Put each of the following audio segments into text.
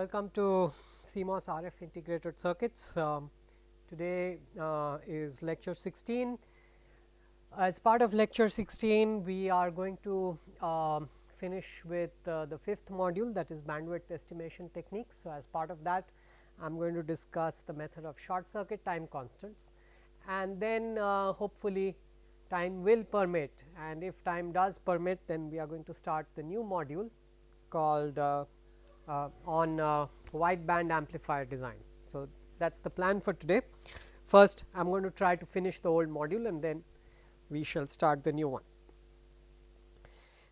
Welcome to CMOS RF integrated circuits. Um, today uh, is lecture 16. As part of lecture 16, we are going to uh, finish with uh, the fifth module that is bandwidth estimation techniques. So, as part of that, I am going to discuss the method of short circuit time constants and then uh, hopefully time will permit and if time does permit then we are going to start the new module called uh, on uh, wideband amplifier design. So, that is the plan for today. First I am going to try to finish the old module and then we shall start the new one.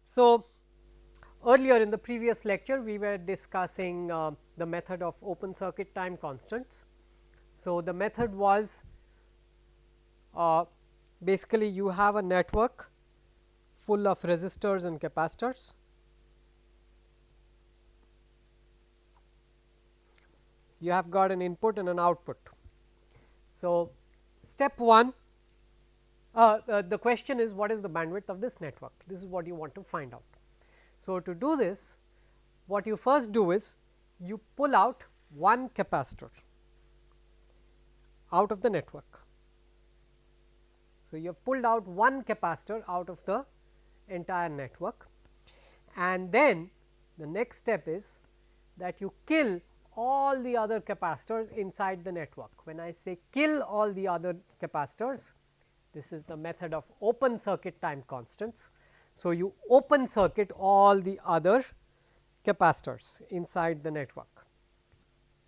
So, earlier in the previous lecture we were discussing uh, the method of open circuit time constants. So, the method was uh, basically you have a network full of resistors and capacitors. You have got an input and an output. So, step 1 uh, uh, the question is what is the bandwidth of this network this is what you want to find out. So, to do this what you first do is you pull out one capacitor out of the network so, you have pulled out one capacitor out of the entire network and then the next step is that you kill all the other capacitors inside the network. When I say kill all the other capacitors, this is the method of open circuit time constants. So, you open circuit all the other capacitors inside the network,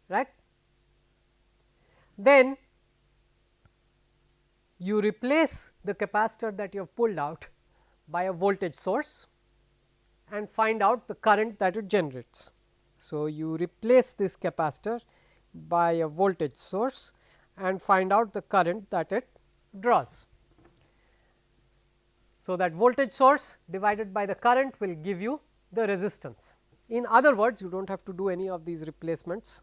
right. Then you replace the capacitor that you have pulled out by a voltage source and find out the current that it generates. So, you replace this capacitor by a voltage source and find out the current that it draws. So, that voltage source divided by the current will give you the resistance. In other words, you do not have to do any of these replacements.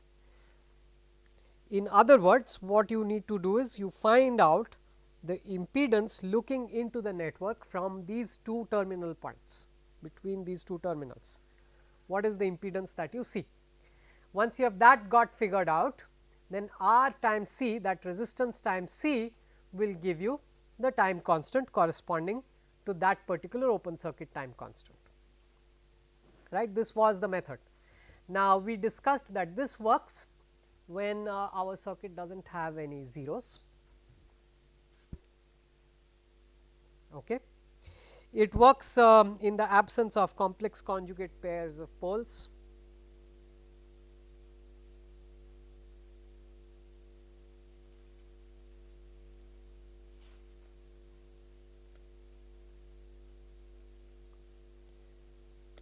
In other words, what you need to do is you find out the impedance looking into the network from these two terminal points between these two terminals. What is the impedance that you see? Once you have that got figured out, then R times C that resistance times C will give you the time constant corresponding to that particular open circuit time constant. Right? This was the method. Now, we discussed that this works when uh, our circuit does not have any zeros Okay. It works um, in the absence of complex conjugate pairs of poles.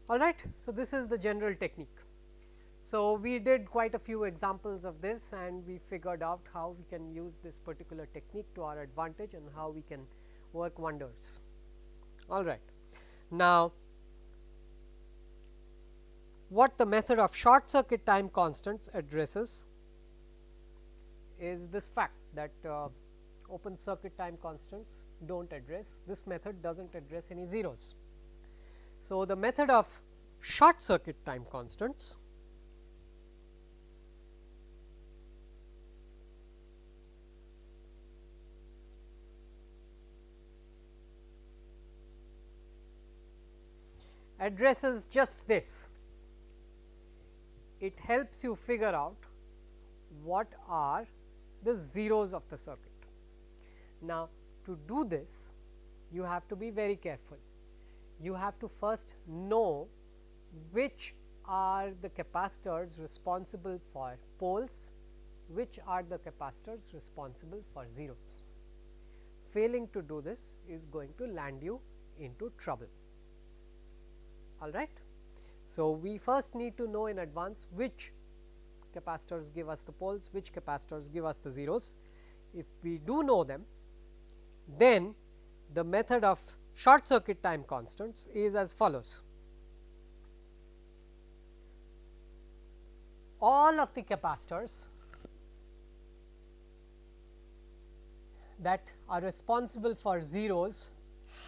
All right. So, this is the general technique. So, we did quite a few examples of this and we figured out how we can use this particular technique to our advantage and how we can work wonders. All right. Now, what the method of short circuit time constants addresses is this fact that uh, open circuit time constants do not address this method does not address any zeros. So, the method of short circuit time constants addresses just this. It helps you figure out what are the zeros of the circuit. Now, to do this you have to be very careful. You have to first know which are the capacitors responsible for poles, which are the capacitors responsible for zeros. Failing to do this is going to land you into trouble all right. So, we first need to know in advance which capacitors give us the poles, which capacitors give us the zeros. If we do know them, then the method of short circuit time constants is as follows. All of the capacitors that are responsible for zeros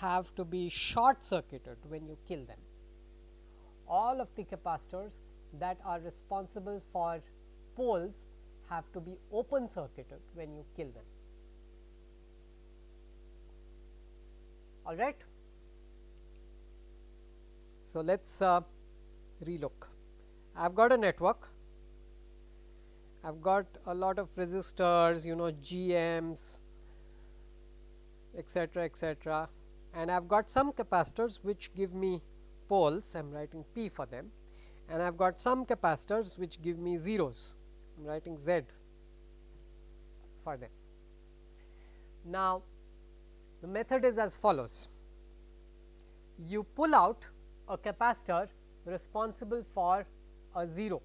have to be short circuited when you kill them all of the capacitors that are responsible for poles have to be open circuited when you kill them. All right. So, let us uh, relook. I have got a network, I have got a lot of resistors, you know GMs, etc., etc. and I have got some capacitors which give me poles, I am writing P for them and I have got some capacitors which give me zeros, I am writing Z for them. Now, the method is as follows. You pull out a capacitor responsible for a 0.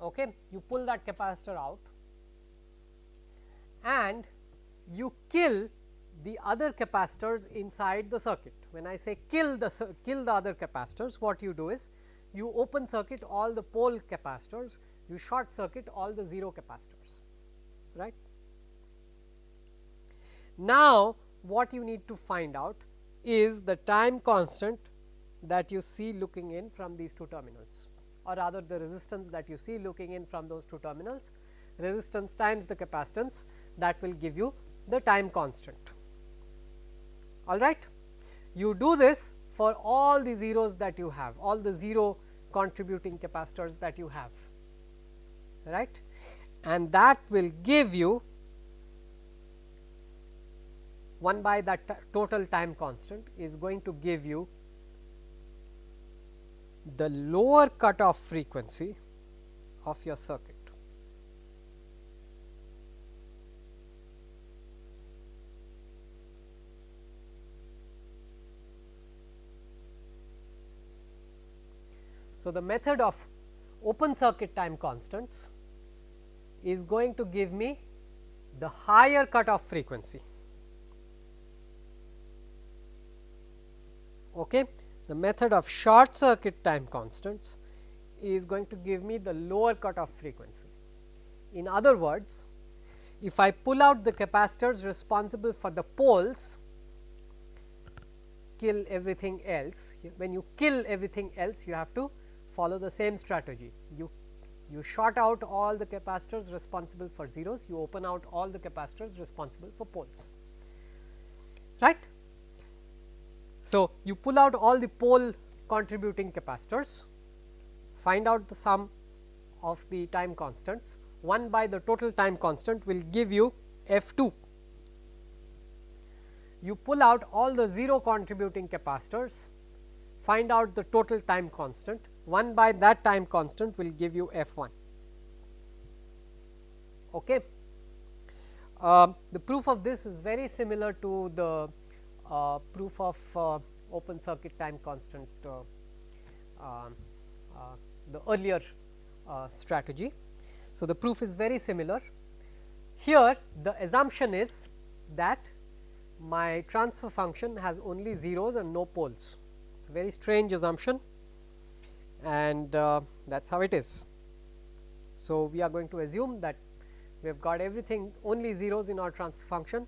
Okay. You pull that capacitor out and you kill the other capacitors inside the circuit. When I say kill the kill the other capacitors, what you do is you open circuit all the pole capacitors, you short circuit all the 0 capacitors, right. Now, what you need to find out is the time constant that you see looking in from these two terminals or rather the resistance that you see looking in from those two terminals resistance times the capacitance that will give you the time constant. All right. You do this for all the zeros that you have all the 0 contributing capacitors that you have right and that will give you 1 by that total time constant is going to give you the lower cutoff frequency of your circuit. So, the method of open circuit time constants is going to give me the higher cutoff frequency. Okay. The method of short circuit time constants is going to give me the lower cutoff frequency. In other words, if I pull out the capacitors responsible for the poles, kill everything else. When you kill everything else, you have to follow the same strategy. You, you short out all the capacitors responsible for zeros, you open out all the capacitors responsible for poles, right. So, you pull out all the pole contributing capacitors, find out the sum of the time constants 1 by the total time constant will give you F 2. You pull out all the 0 contributing capacitors, find out the total time constant 1 by that time constant will give you F 1. Okay. Uh, the proof of this is very similar to the uh, proof of uh, open circuit time constant uh, um, the earlier strategy. So, the proof is very similar. Here the assumption is that my transfer function has only zeros and no poles. It is a very strange assumption and uh, that is how it is. So, we are going to assume that we have got everything only zeros in our transfer function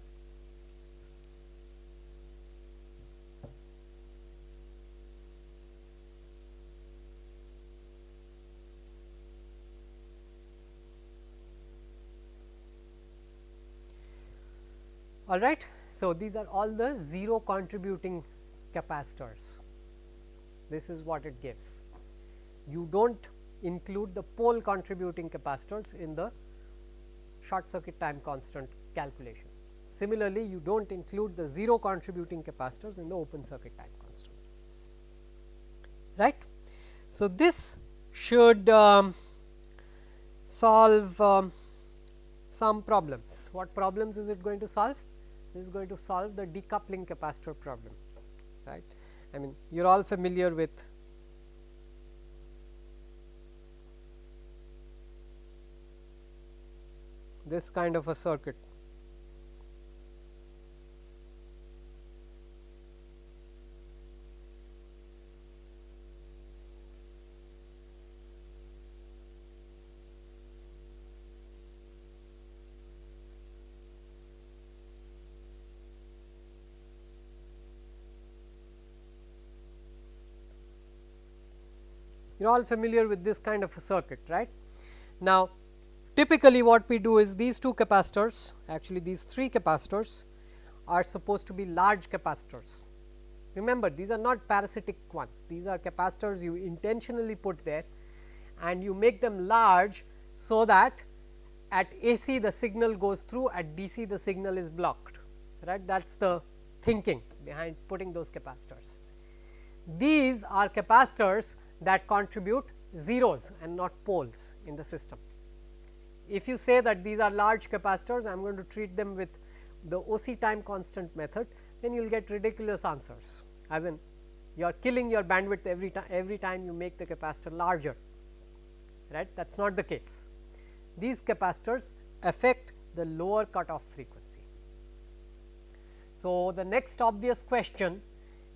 all right. So, these are all the 0 contributing capacitors, this is what it gives. You do not include the pole contributing capacitors in the short circuit time constant calculation. Similarly, you do not include the 0 contributing capacitors in the open circuit time constant, right. So, this should um, solve um, some problems. What problems is it going to solve? this is going to solve the decoupling capacitor problem right. I mean you are all familiar with this kind of a circuit. you are all familiar with this kind of a circuit right. Now, typically what we do is these two capacitors, actually these three capacitors are supposed to be large capacitors. Remember these are not parasitic ones, these are capacitors you intentionally put there and you make them large so that at AC the signal goes through, at DC the signal is blocked, right. That is the thinking behind putting those capacitors. These are capacitors that contribute zeros and not poles in the system. If you say that these are large capacitors, I am going to treat them with the OC time constant method, then you will get ridiculous answers as in you are killing your bandwidth every time every time you make the capacitor larger right that is not the case. These capacitors affect the lower cutoff frequency. So, the next obvious question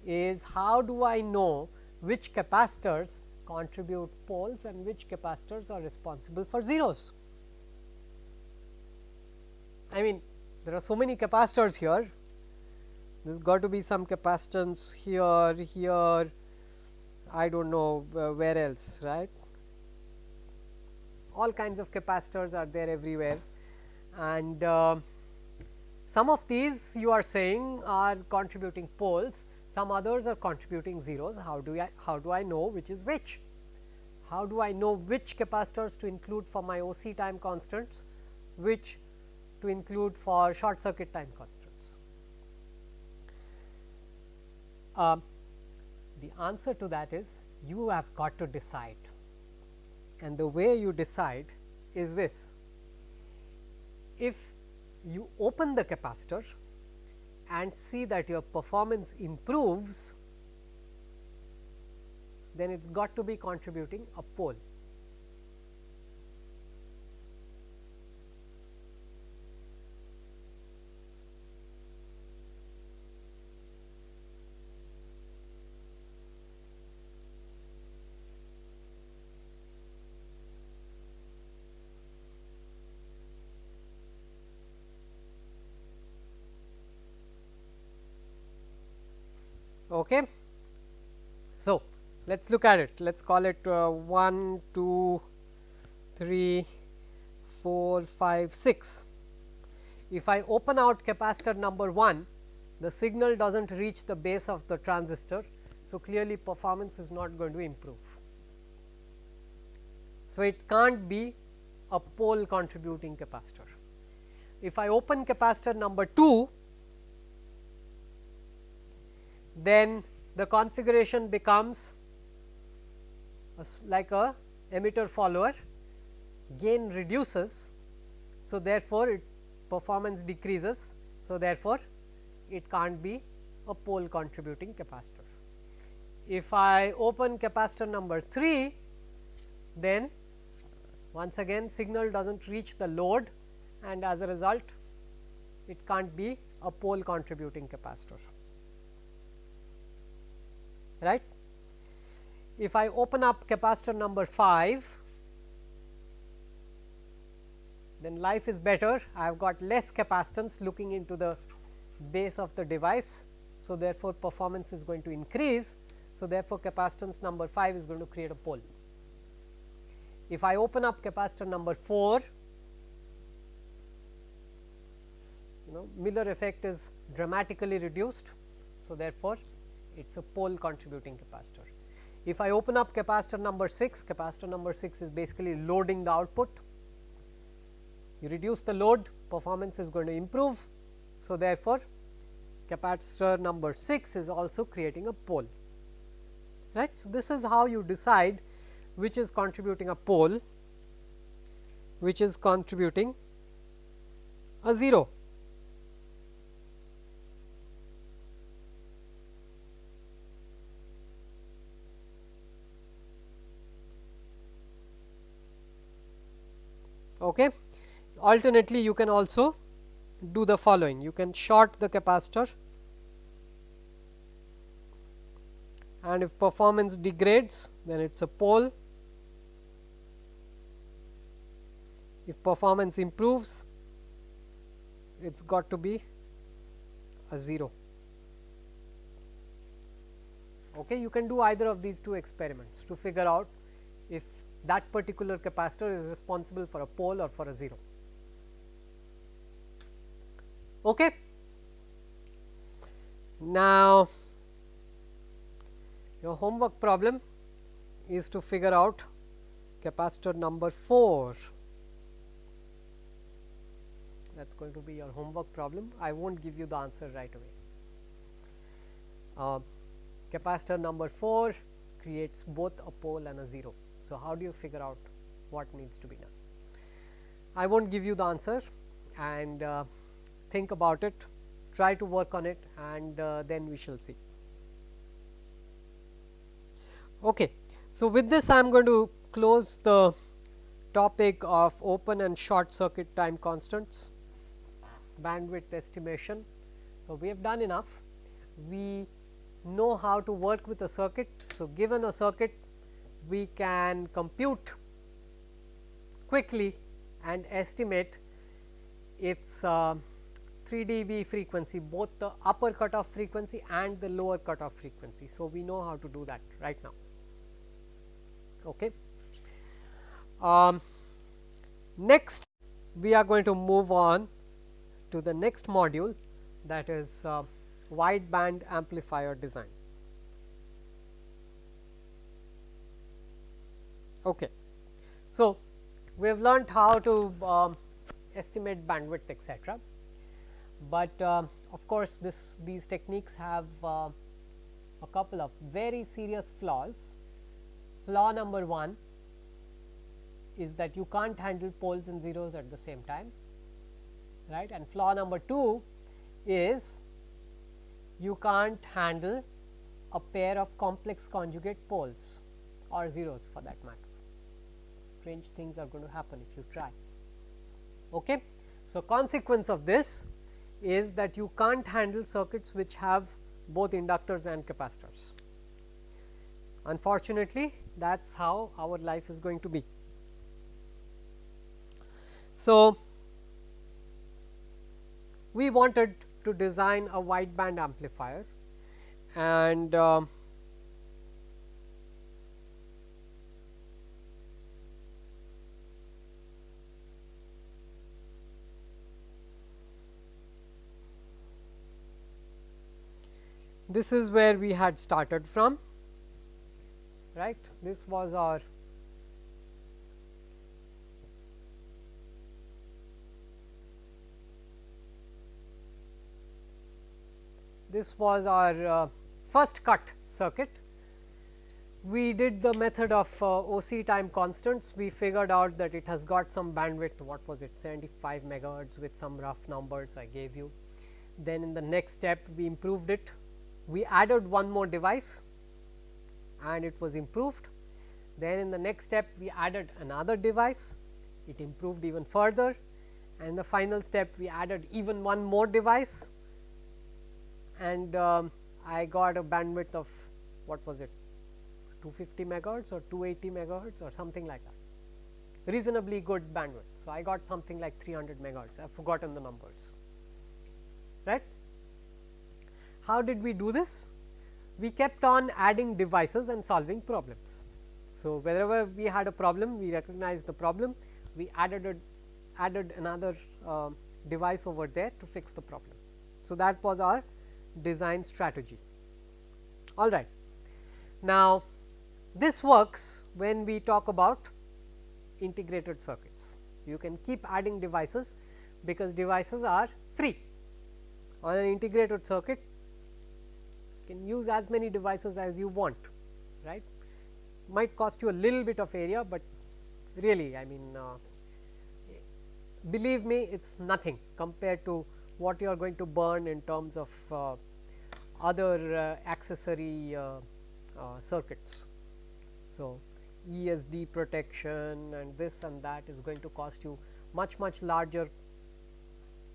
is how do I know which capacitors contribute poles and which capacitors are responsible for zeros. I mean there are so many capacitors here, there has got to be some capacitance here, here, I do not know uh, where else, right. All kinds of capacitors are there everywhere and uh, some of these you are saying are contributing poles, some others are contributing zeros. How do I how do I know which is which? How do I know which capacitors to include for my OC time constants, which to include for short circuit time constants? Uh, the answer to that is you have got to decide and the way you decide is this. If you open the capacitor and see that your performance improves, then it has got to be contributing a pole. Okay. So, let us look at it, let us call it uh, 1, 2, 3, 4, 5, 6. If I open out capacitor number 1, the signal does not reach the base of the transistor. So, clearly performance is not going to improve. So, it can't be a pole contributing capacitor. If I open capacitor number 2, then the configuration becomes a, like a emitter follower gain reduces. So, therefore, it performance decreases. So, therefore, it can't be a pole contributing capacitor. If I open capacitor number 3, then once again signal does not reach the load and as a result it can't be a pole contributing capacitor right. If I open up capacitor number 5, then life is better. I have got less capacitance looking into the base of the device. So, therefore, performance is going to increase. So, therefore, capacitance number 5 is going to create a pole. If I open up capacitor number 4, you know Miller effect is dramatically reduced. So, therefore, it is a pole contributing capacitor. If I open up capacitor number 6, capacitor number 6 is basically loading the output. You reduce the load, performance is going to improve. So, therefore, capacitor number 6 is also creating a pole. Right. So, this is how you decide which is contributing a pole, which is contributing a 0. Okay. Alternately, you can also do the following you can short the capacitor and if performance degrades then it is a pole. If performance improves it has got to be a 0. Okay, you can do either of these two experiments to figure out that particular capacitor is responsible for a pole or for a 0. Okay. Now, your homework problem is to figure out capacitor number 4 that is going to be your homework problem. I will not give you the answer right away. Uh, capacitor number 4 creates both a pole and a 0. So, how do you figure out what needs to be done? I will not give you the answer and uh, think about it, try to work on it and uh, then we shall see. Okay. So, with this I am going to close the topic of open and short circuit time constants bandwidth estimation. So, we have done enough. We know how to work with a circuit. So, given a circuit we can compute quickly and estimate its uh, 3 dB frequency both the upper cutoff frequency and the lower cutoff frequency. So, we know how to do that right now. Okay. Um, next we are going to move on to the next module that is uh, wideband amplifier design. Okay. So, we have learned how to uh, estimate bandwidth etc., but uh, of course, this these techniques have uh, a couple of very serious flaws. Flaw number 1 is that you can't handle poles and zeros at the same time right and flaw number 2 is you can't handle a pair of complex conjugate poles or zeros for that matter. Strange things are going to happen if you try. Okay. So, consequence of this is that you can't handle circuits which have both inductors and capacitors. Unfortunately, that is how our life is going to be. So, we wanted to design a wideband amplifier and uh, this is where we had started from right this was our this was our uh, first cut circuit. We did the method of uh, OC time constants, we figured out that it has got some bandwidth, what was it 75 megahertz with some rough numbers I gave you. Then in the next step we improved it, we added one more device and it was improved. Then in the next step we added another device, it improved even further. And the final step we added even one more device. And um, I got a bandwidth of what was it? 250 megahertz or 280 megahertz or something like that. Reasonably good bandwidth. So, I got something like 300 megahertz. I have forgotten the numbers. Right. How did we do this? We kept on adding devices and solving problems. So, wherever we had a problem we recognized the problem we added a, added another uh, device over there to fix the problem. So, that was our design strategy. All right. Now, this works when we talk about integrated circuits. You can keep adding devices because devices are free. On an integrated circuit, can use as many devices as you want, right. Might cost you a little bit of area, but really I mean uh, believe me it is nothing compared to what you are going to burn in terms of uh, other uh, accessory uh, uh, circuits. So, ESD protection and this and that is going to cost you much much larger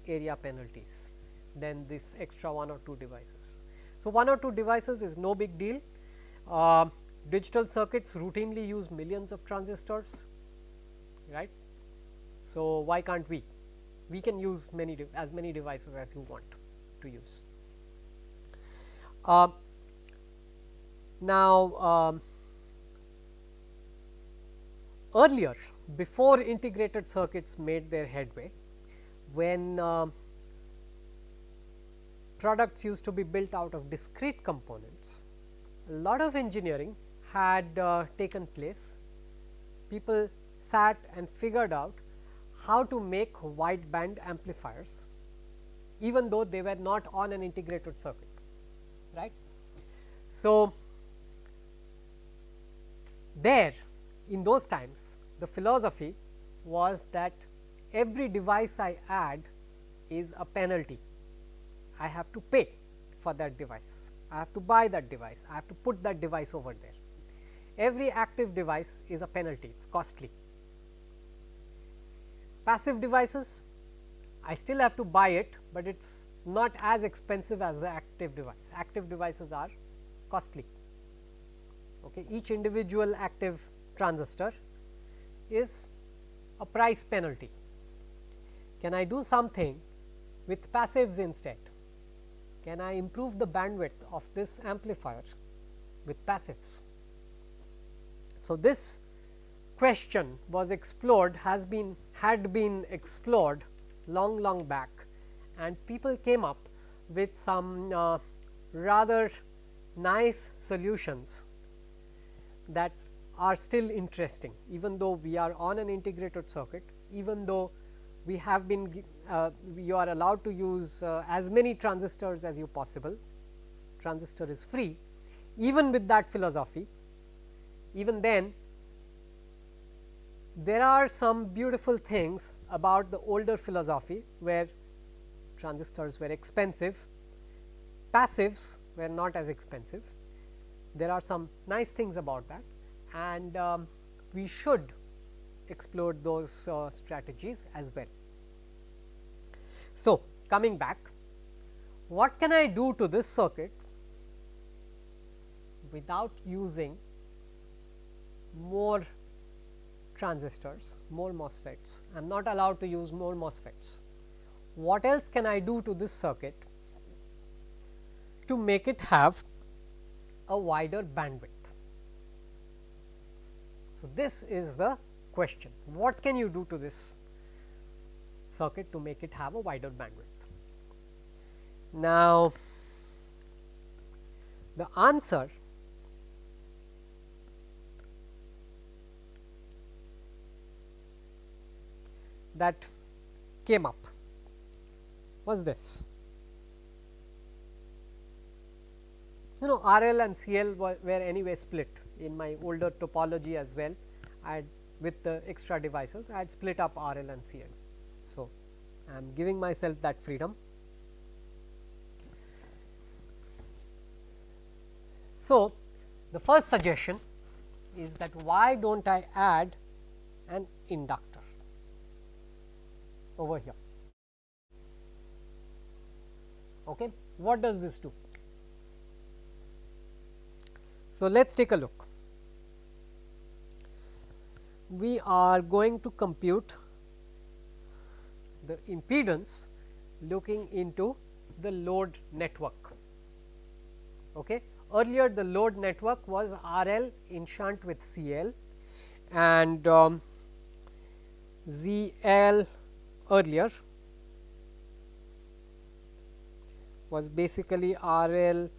area penalties than this extra one or two devices. So, one or two devices is no big deal. Uh, digital circuits routinely use millions of transistors, right. So, why can't we? We can use many as many devices as you want to use. Uh, now, um, earlier before integrated circuits made their headway, when uh, products used to be built out of discrete components, a lot of engineering had uh, taken place. People sat and figured out how to make wideband amplifiers, even though they were not on an integrated circuit. right? So, there in those times the philosophy was that every device I add is a penalty. I have to pay for that device, I have to buy that device, I have to put that device over there. Every active device is a penalty, it is costly. Passive devices, I still have to buy it, but it is not as expensive as the active device. Active devices are costly. Okay. Each individual active transistor is a price penalty. Can I do something with passives instead? Can I improve the bandwidth of this amplifier with passives? So, this question was explored has been had been explored long long back and people came up with some uh, rather nice solutions that are still interesting even though we are on an integrated circuit even though we have been you are allowed to use uh, as many transistors as you possible. Transistor is free even with that philosophy. Even then there are some beautiful things about the older philosophy where transistors were expensive passives were not as expensive. There are some nice things about that and um, we should explore those uh, strategies as well. So, coming back what can I do to this circuit without using more transistors, more MOSFETs. I am not allowed to use more MOSFETs. What else can I do to this circuit to make it have a wider bandwidth? So, this is the question what can you do to this circuit to make it have a wider bandwidth. Now, the answer that came up was this. You know RL and CL were, anyway split in my older topology as well I had with the extra devices I had split up RL and CL. So, I am giving myself that freedom. So, the first suggestion is that why do not I add an inductor over here. Okay. What does this do? So, let us take a look we are going to compute the impedance looking into the load network. Okay. Earlier the load network was R L in shunt with C L and um, Z L earlier was basically R L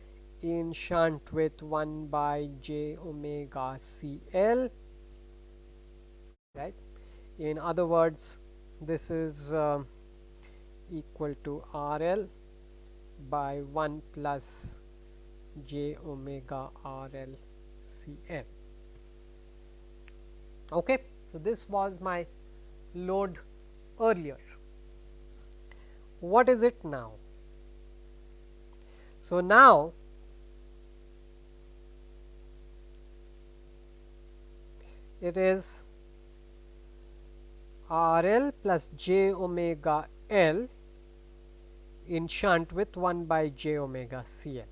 in shunt with 1 by j omega C L right. In other words, this is uh, equal to R L by 1 plus j omega R L C L. Okay. So, this was my load earlier. What is it now? So, now it is R L plus j omega L in shunt with 1 by j omega C L.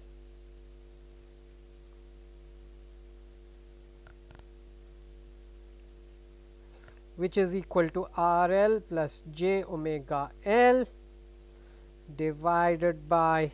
which is equal to R L plus j omega L divided by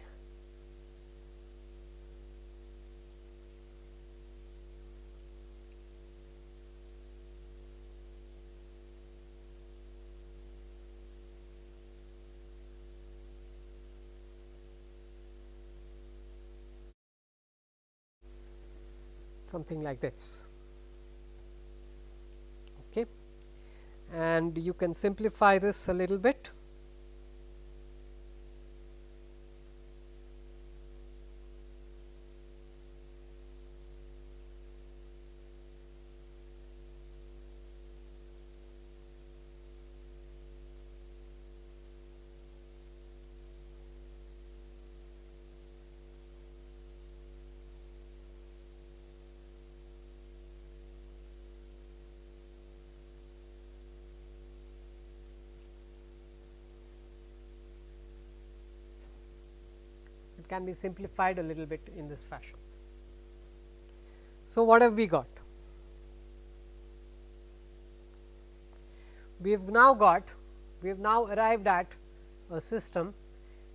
something like this. Okay. And you can simplify this a little bit. Can be simplified a little bit in this fashion. So, what have we got? We have now got, we have now arrived at a system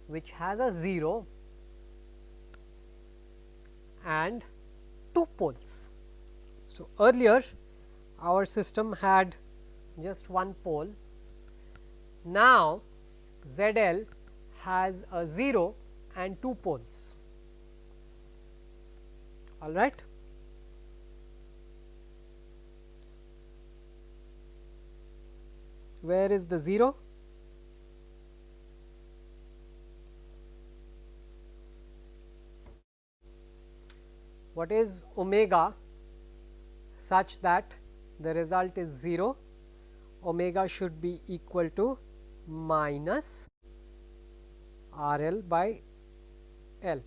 which has a 0 and 2 poles. So, earlier our system had just one pole. Now, Z L has a 0 and 2 poles. All right. Where is the 0? What is omega such that the result is 0? Omega should be equal to minus R L by L.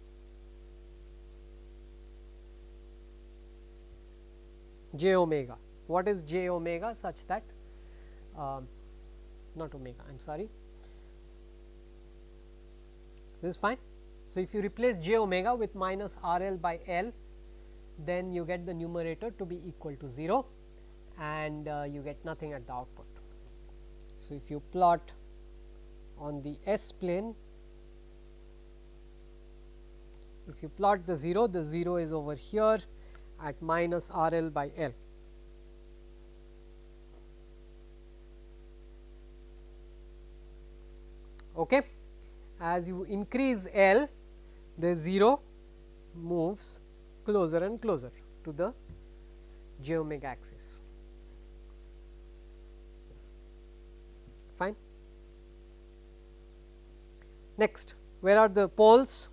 j omega. What is j omega such that um, not omega I am sorry this is fine. So, if you replace j omega with minus R L by L then you get the numerator to be equal to 0 and uh, you get nothing at the output. So, if you plot on the S plane if you plot the 0, the 0 is over here at minus R L by L. Okay. As you increase L, the 0 moves closer and closer to the j omega axis. Fine. Next, where are the poles?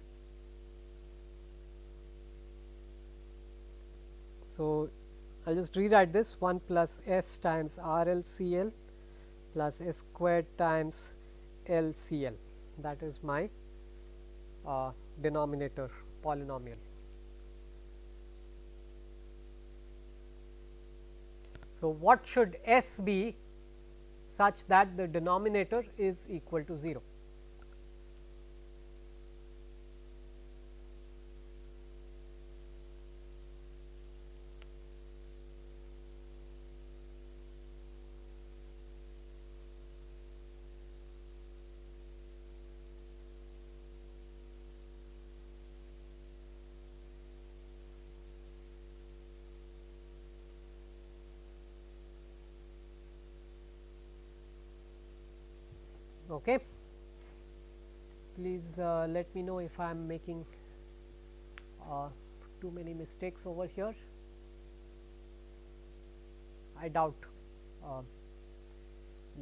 So, I will just rewrite this 1 plus s times R L C L plus s squared times L C L that is my uh, denominator polynomial. So, what should s be such that the denominator is equal to 0? Okay. Please uh, let me know if I am making uh, too many mistakes over here. I doubt uh,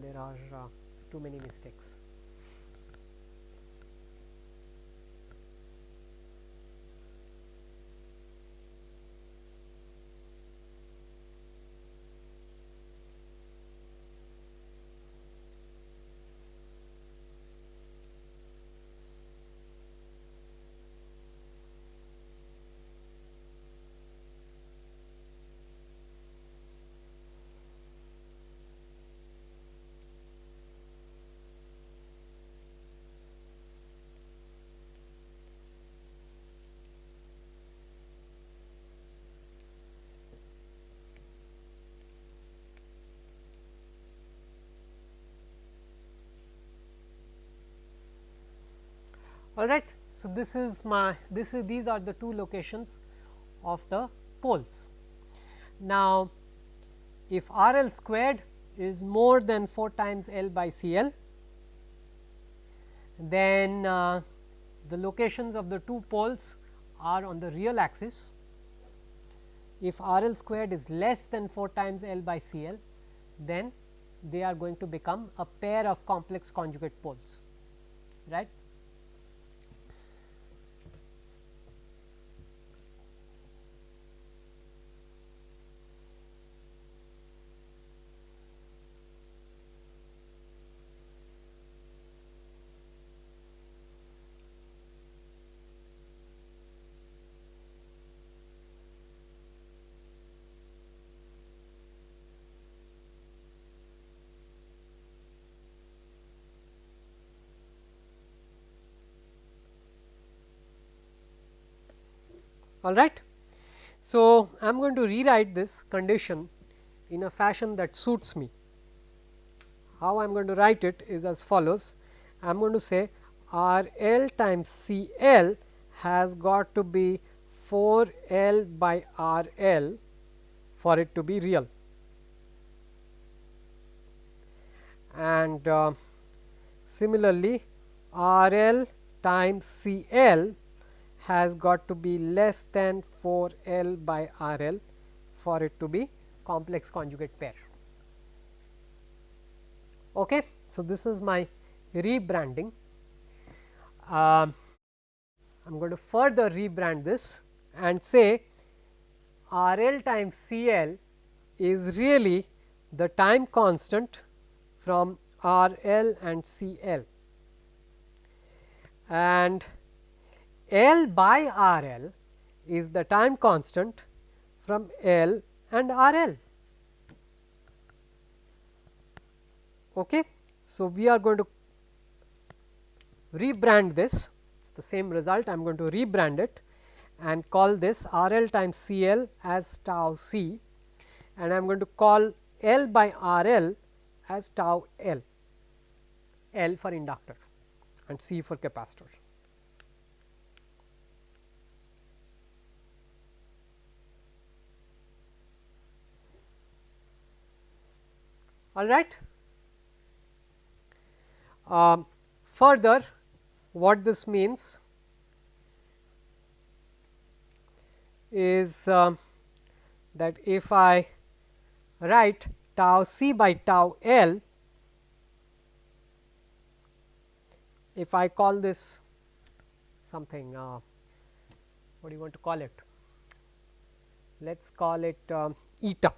there are uh, too many mistakes. All right. So, this is my this is these are the two locations of the poles. Now, if R L squared is more than 4 times L by C L, then uh, the locations of the two poles are on the real axis if R L squared is less than 4 times L by C L, then they are going to become a pair of complex conjugate poles, right. All right. So, I am going to rewrite this condition in a fashion that suits me. How I am going to write it is as follows. I am going to say R L times C L has got to be 4 L by R L for it to be real. And uh, similarly, R L times C L has got to be less than 4 L by R L for it to be complex conjugate pair. Okay. So, this is my rebranding. Uh, I am going to further rebrand this and say R L times C L is really the time constant from R L and C L and L by R L is the time constant from L and R L. Okay. So, we are going to rebrand this, it is the same result, I am going to rebrand it and call this R L times C L as tau C and I am going to call L by R L as tau L, L for inductor and C for capacitor. All right. Uh, further what this means is uh, that if I write tau c by tau l, if I call this something uh, what do you want to call it? Let us call it uh, eta.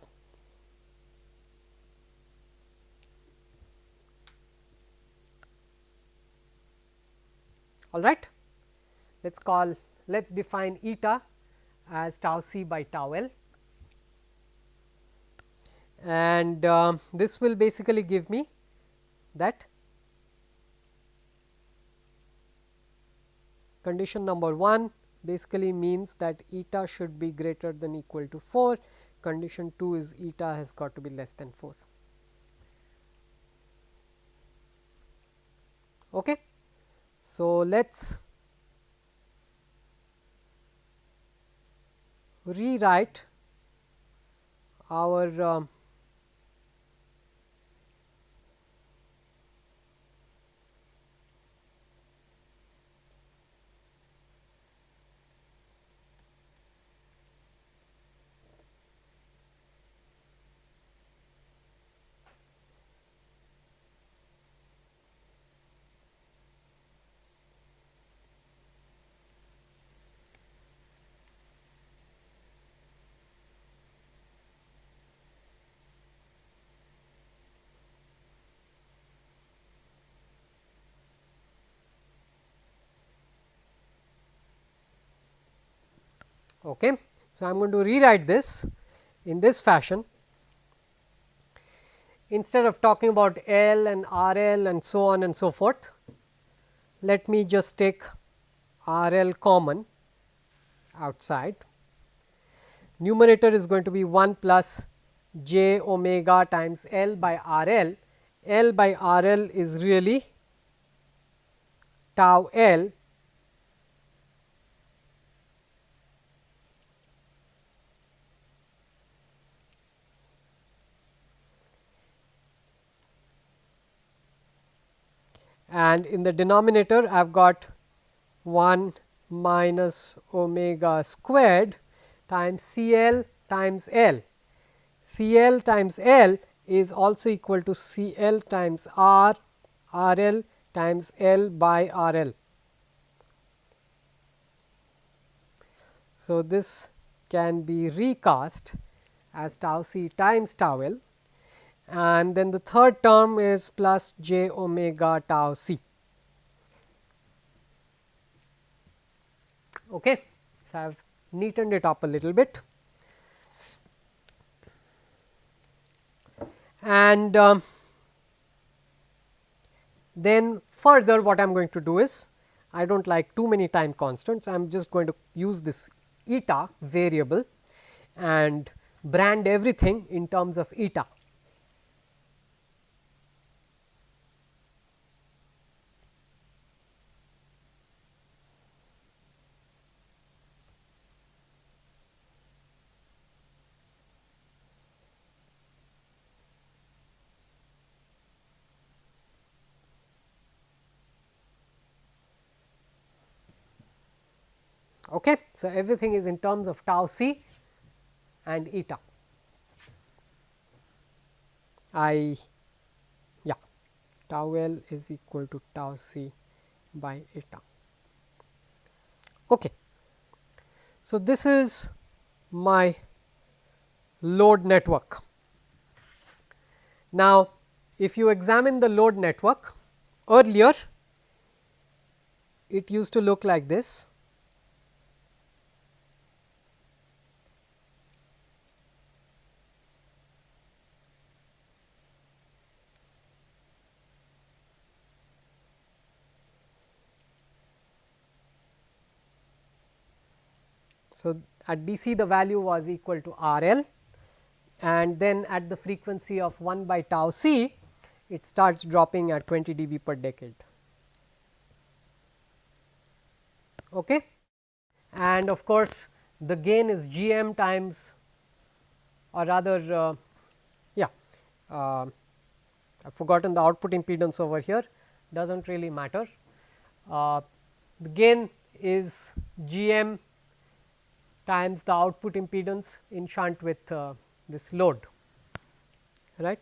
All right. Let us call let us define eta as tau c by tau l. And uh, this will basically give me that condition number 1 basically means that eta should be greater than equal to 4 condition 2 is eta has got to be less than 4 okay so, let us rewrite our uh, Okay. So, I am going to rewrite this in this fashion instead of talking about L and R L and so on and so forth, let me just take R L common outside. Numerator is going to be 1 plus j omega times L by R L. L by R L is really tau L and in the denominator I have got 1 minus omega squared times C L times L. C L times L is also equal to C L times R R L times L by R L. So, this can be recast as tau c times tau L and then the third term is plus j omega tau c. Okay. So, I have neatened it up a little bit. And um, then further what I am going to do is, I do not like too many time constants, I am just going to use this eta variable and brand everything in terms of eta. Okay. So, everything is in terms of tau c and eta. I yeah tau L is equal to tau c by eta. Okay. So, this is my load network. Now, if you examine the load network earlier it used to look like this So, at DC the value was equal to R L and then at the frequency of 1 by tau c it starts dropping at 20 dB per decade. Okay. And of course, the gain is G m times or rather uh, yeah uh, I have forgotten the output impedance over here does not really matter. Uh, the gain is G m times the output impedance in shunt with uh, this load right.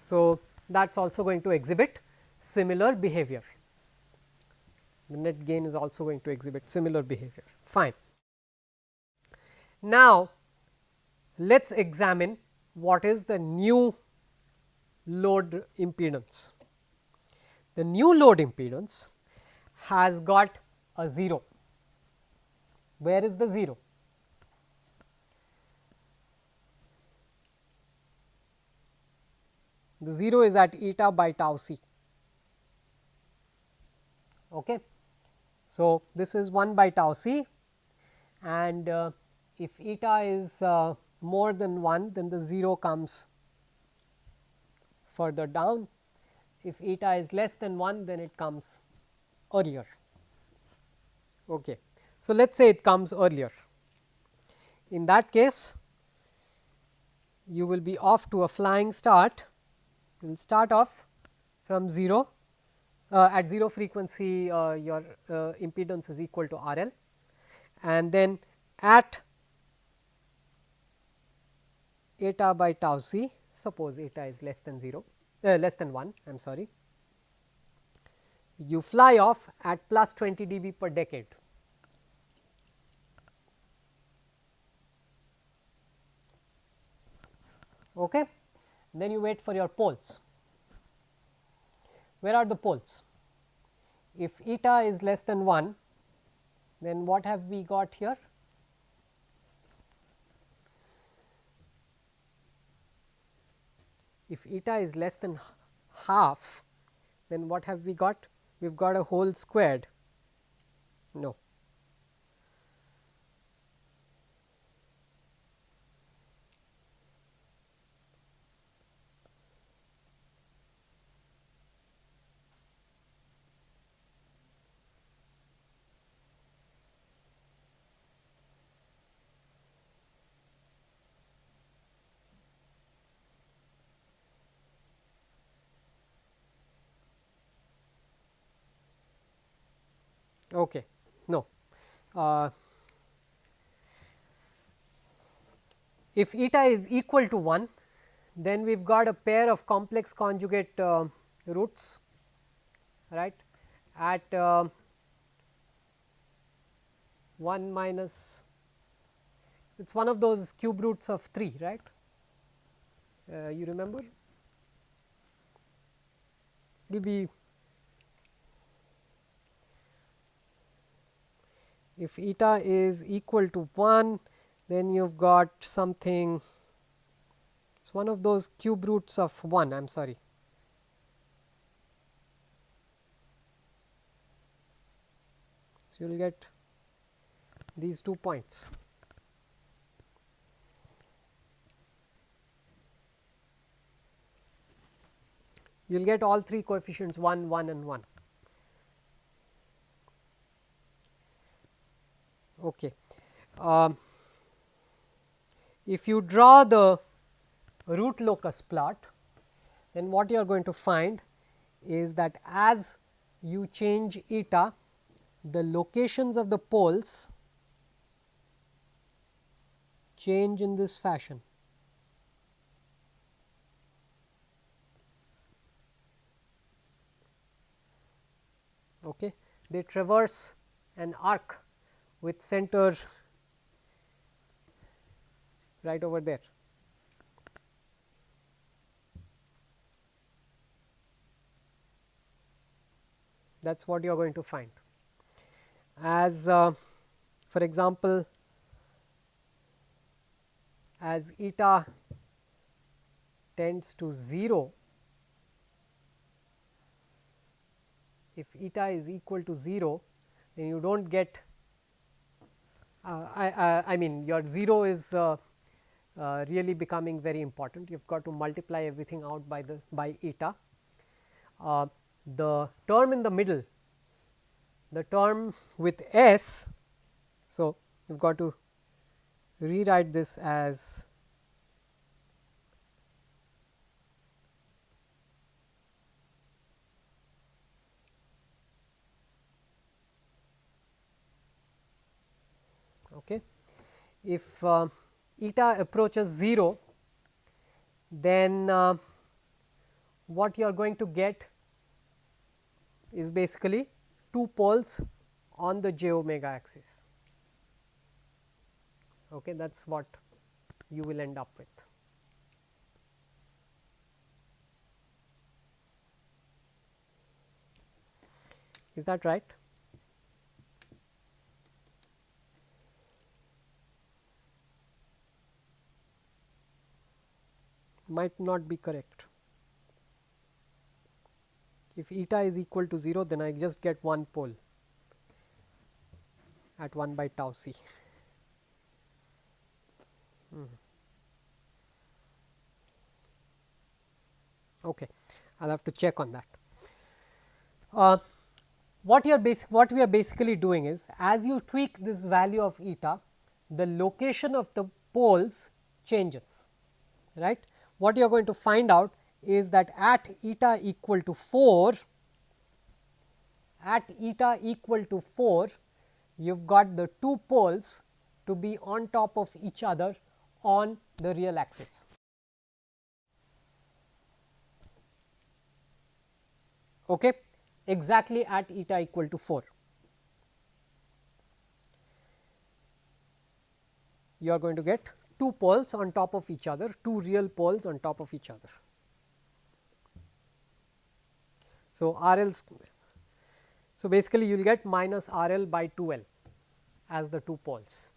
So, that is also going to exhibit similar behavior. The net gain is also going to exhibit similar behavior fine. Now, let us examine what is the new load impedance. The new load impedance has got a 0. Where is the 0? The 0 is at eta by tau c. Okay. So, this is 1 by tau c and uh, if eta is uh, more than 1 then the 0 comes further down. If eta is less than 1 then it comes earlier. Okay. So, let us say it comes earlier. In that case, you will be off to a flying start. You will start off from 0 uh, at 0 frequency uh, your uh, impedance is equal to R L and then at eta by tau c suppose eta is less than 0 uh, less than 1 I am sorry you fly off at plus 20 dB per decade. Okay. Then you wait for your poles. Where are the poles? If eta is less than 1, then what have we got here? If eta is less than half, then what have we got? we have got a whole squared no. okay no. Uh, if eta is equal to 1 then we have got a pair of complex conjugate uh, roots right? At uh, 1 minus it is one of those cube roots of 3 right? Uh, you remember? It will be if eta is equal to 1 then you have got something it is one of those cube roots of 1 I am sorry. So, you will get these two points. You will get all three coefficients 1, 1 and 1. Okay. Um, if you draw the root locus plot, then what you are going to find is that as you change eta, the locations of the poles change in this fashion. Okay. They traverse an arc with center right over there. That is what you are going to find. As uh, for example, as eta tends to 0, if eta is equal to 0, then you do not get I, I, I, mean your 0 is uh, uh, really becoming very important. You have got to multiply everything out by the by eta. Uh, the term in the middle, the term with s. So, you have got to rewrite this as okay. If uh, eta approaches 0, then uh, what you are going to get is basically two poles on the j omega axis. Okay, that is what you will end up with. Is that right? Might not be correct. If eta is equal to 0, then I just get one pole at 1 by tau c. Hmm. Okay, I will have to check on that. Uh, what you are basic, what we are basically doing is as you tweak this value of eta, the location of the poles changes, right what you are going to find out is that at eta equal to 4, at eta equal to 4, you have got the two poles to be on top of each other on the real axis. Okay, exactly at eta equal to 4. You are going to get two poles on top of each other, two real poles on top of each other. So, R L so basically you will get minus R L by 2 L as the two poles.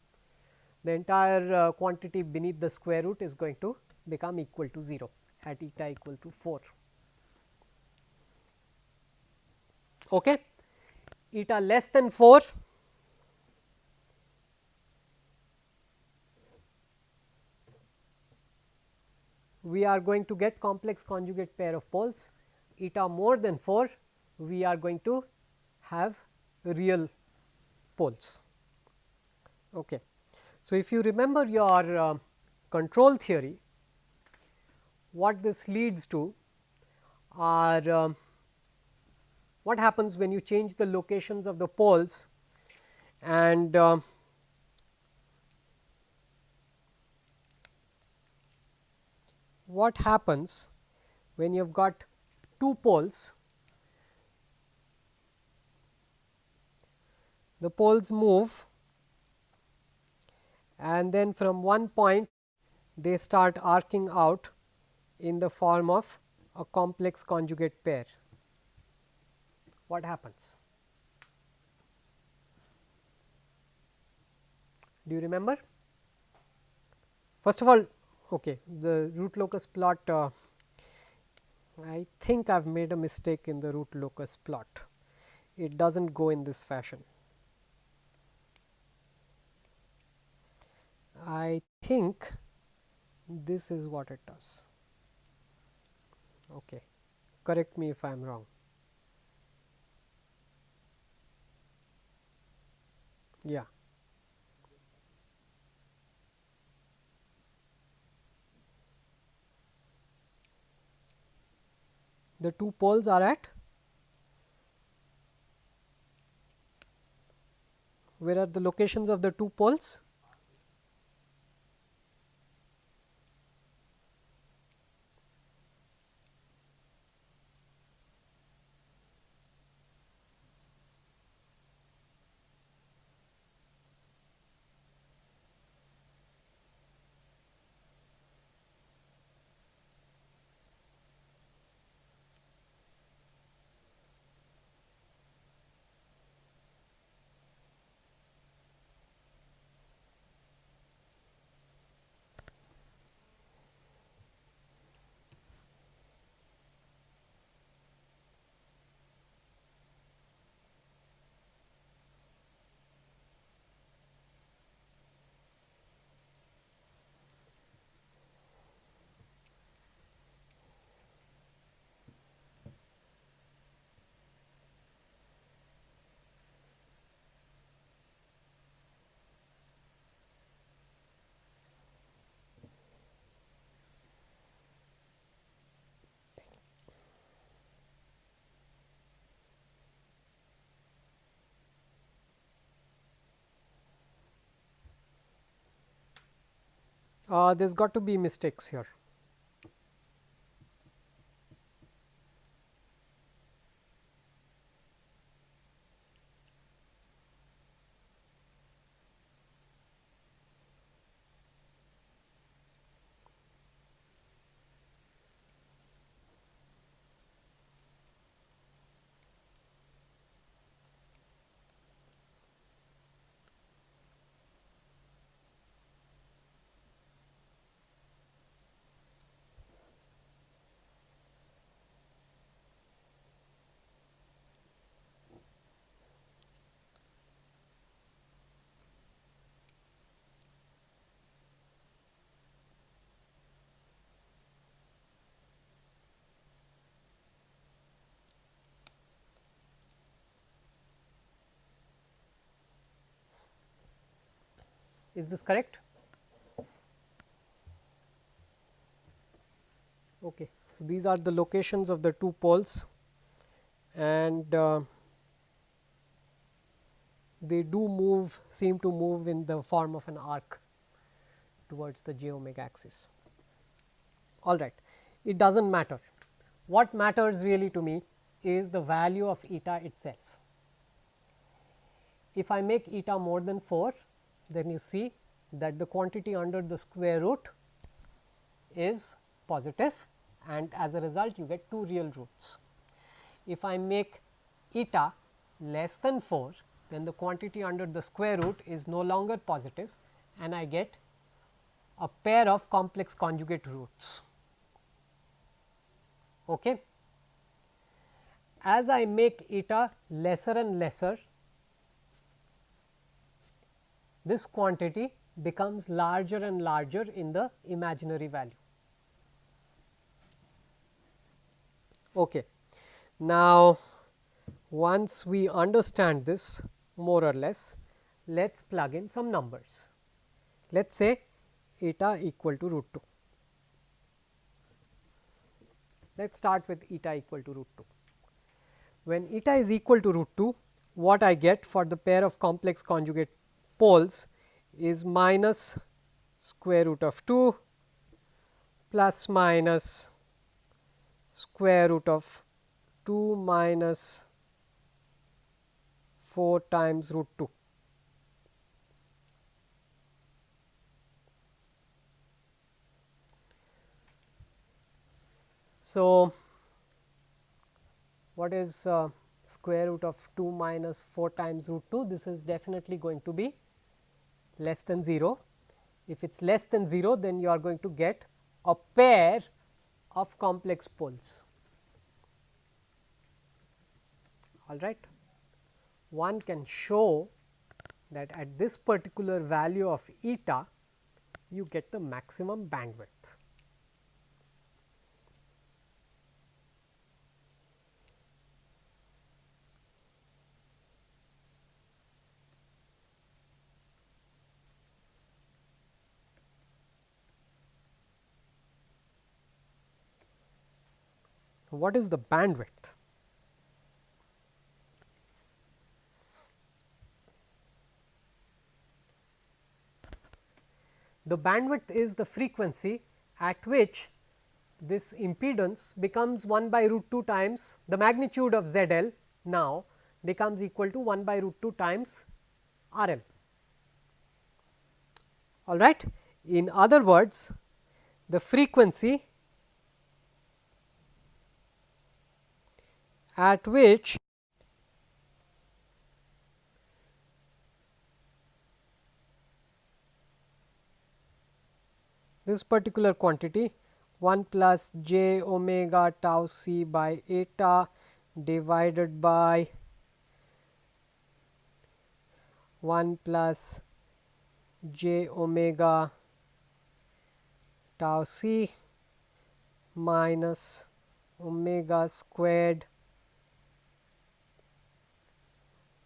The entire uh, quantity beneath the square root is going to become equal to 0 at eta equal to 4. Okay. Eta less than 4 we are going to get complex conjugate pair of poles eta more than 4 we are going to have real poles. Okay. So, if you remember your uh, control theory what this leads to are uh, what happens when you change the locations of the poles and uh, what happens when you have got two poles the poles move and then from one point they start arcing out in the form of a complex conjugate pair. What happens? Do you remember? First of all, okay, the root locus plot, uh, I think I have made a mistake in the root locus plot. It does not go in this fashion. I think this is what it does. Okay. Correct me if I am wrong. Yeah. The two poles are at where are the locations of the two poles? Uh, there has got to be mistakes here. Is this correct? Okay. So, these are the locations of the two poles and uh, they do move seem to move in the form of an arc towards the j omega axis. All right, it does not matter. What matters really to me is the value of eta itself. If I make eta more than 4, then you see that the quantity under the square root is positive and as a result you get two real roots. If I make eta less than 4 then the quantity under the square root is no longer positive and I get a pair of complex conjugate roots. Okay. As I make eta lesser and lesser this quantity becomes larger and larger in the imaginary value. Okay. Now, once we understand this more or less, let us plug in some numbers. Let us say eta equal to root 2. Let us start with eta equal to root 2. When eta is equal to root 2, what I get for the pair of complex conjugate poles is minus square root of 2 plus minus square root of 2 minus 4 times root 2. So, what is uh, square root of 2 minus 4 times root 2? This is definitely going to be less than 0. If it is less than 0, then you are going to get a pair of complex poles. All right. One can show that at this particular value of eta, you get the maximum bandwidth. What is the bandwidth? The bandwidth is the frequency at which this impedance becomes 1 by root 2 times the magnitude of Z L now becomes equal to 1 by root 2 times R L. All right. In other words, the frequency at which this particular quantity 1 plus j omega tau c by eta divided by 1 plus j omega tau c minus omega squared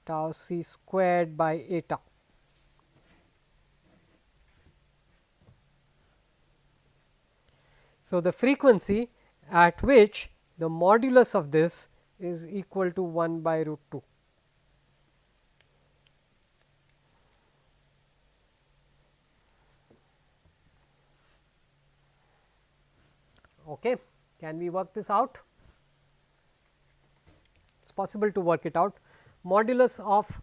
tau c squared by eta. So, the frequency at which the modulus of this is equal to 1 by root 2. Okay. Can we work this out? It is possible to work it out modulus of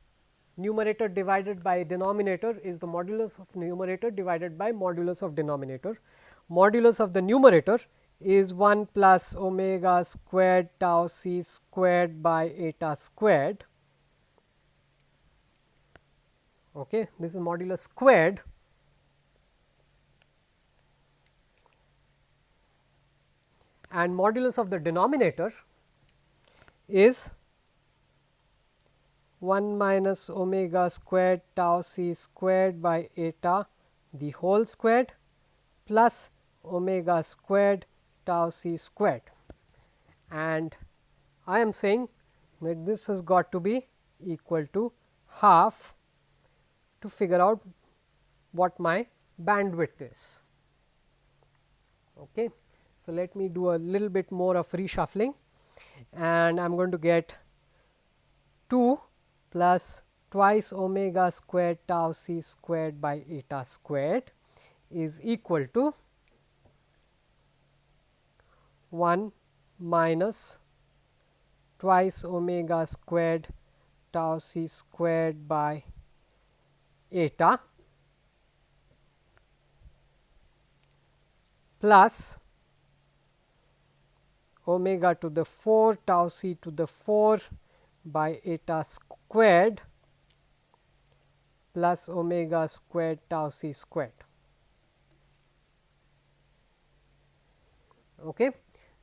numerator divided by denominator is the modulus of numerator divided by modulus of denominator. Modulus of the numerator is 1 plus omega squared tau c squared by eta squared. Okay, this is modulus squared and modulus of the denominator is 1 minus omega squared tau c squared by eta the whole squared plus omega squared tau c squared. And I am saying that this has got to be equal to half to figure out what my bandwidth is. Okay. So, let me do a little bit more of reshuffling and I am going to get 2 plus twice omega squared tau c squared by eta squared is equal to 1 minus twice omega squared tau c squared by eta plus omega to the 4 tau c to the 4 by eta squared plus omega squared tau c squared. Okay.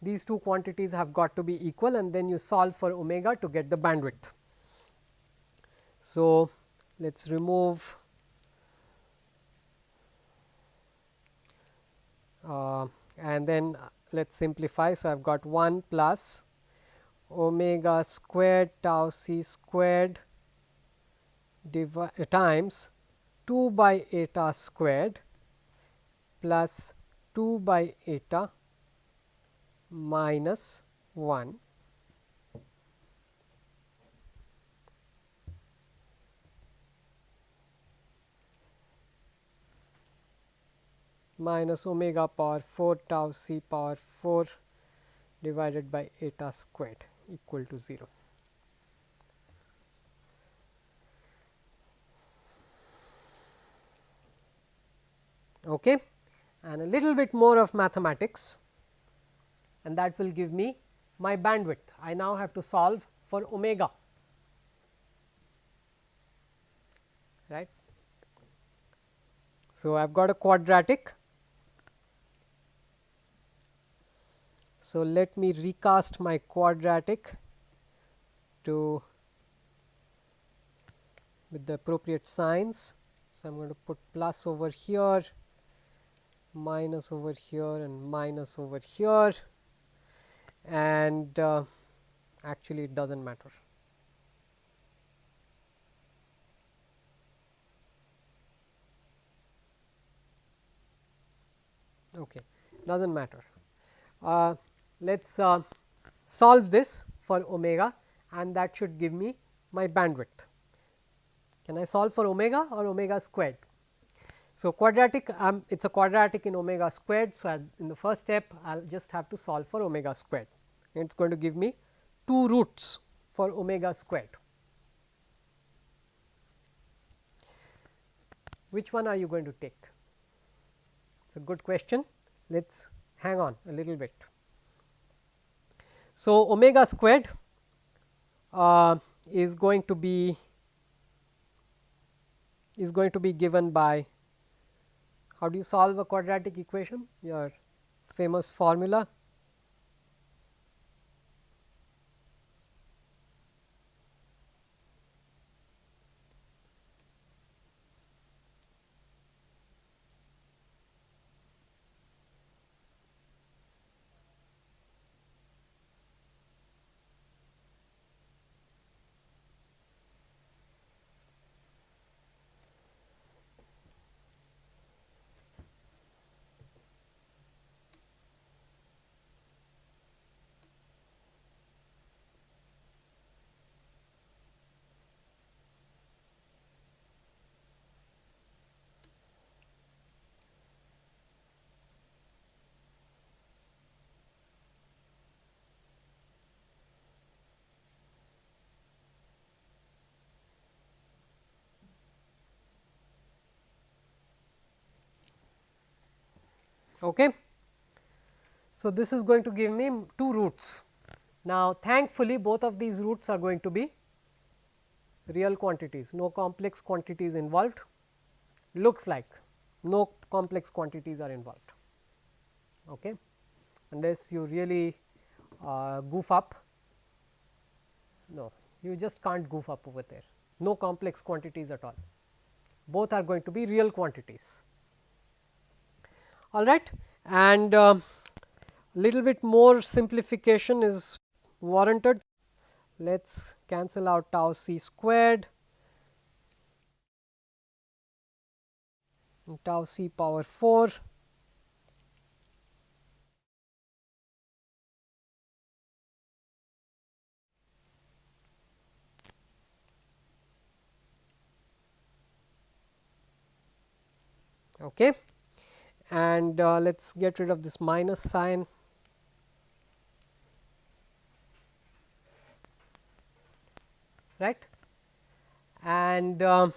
These two quantities have got to be equal and then you solve for omega to get the bandwidth. So, let us remove uh, and then let us simplify. So, I have got 1 plus omega squared tau c squared times 2 by eta squared plus 2 by eta minus 1 minus omega power 4 tau c power 4 divided by eta squared equal to 0. Okay. And a little bit more of mathematics and that will give me my bandwidth. I now have to solve for omega right. So, I have got a quadratic. So, let me recast my quadratic to with the appropriate signs. So, I am going to put plus over here, minus over here and minus over here and uh, actually it does not matter. okay does not matter. Uh, Let us uh, solve this for omega and that should give me my bandwidth. Can I solve for omega or omega squared? So, quadratic um, it is a quadratic in omega squared. So, in the first step I will just have to solve for omega squared it is going to give me 2 roots for omega squared. Which one are you going to take? It is a good question. Let us hang on a little bit. So, omega squared uh, is going to be is going to be given by how do you solve a quadratic equation? Your famous formula Okay. So, this is going to give me two roots. Now, thankfully, both of these roots are going to be real quantities, no complex quantities involved, looks like no complex quantities are involved, okay. unless you really uh, goof up, no, you just can't goof up over there, no complex quantities at all, both are going to be real quantities all right. And uh, little bit more simplification is warranted. Let us cancel out tau c squared. And tau c power 4 okay and uh, let us get rid of this minus sign. right? And uh,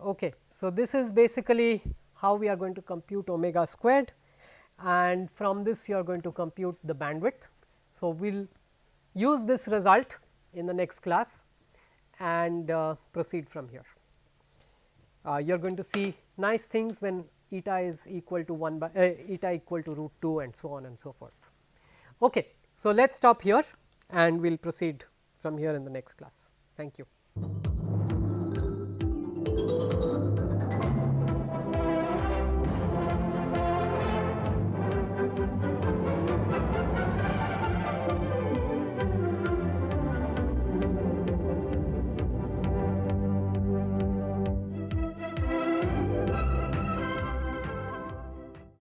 okay. So this is basically how we are going to compute omega squared. And from this you are going to compute the bandwidth. So we'll use this result in the next class and uh, proceed from here. Uh, you are going to see nice things when eta is equal to 1 by uh, eta equal to root 2 and so on and so forth. Okay. So, let us stop here and we will proceed from here in the next class. Thank you.